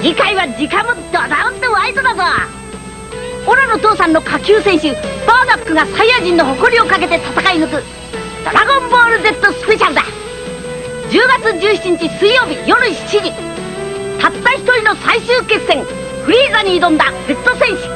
次回は時間もドダンとワイドだぞ。オラの父さんの下級選手バーダックがサイヤ人の誇りをかけて戦い抜く「ドラゴンボール Z スペシャル」だ。10月17日水曜日夜7時たった一人の最終決戦フリーザに挑んだ Z 選手。